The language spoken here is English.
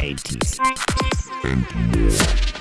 80s and more.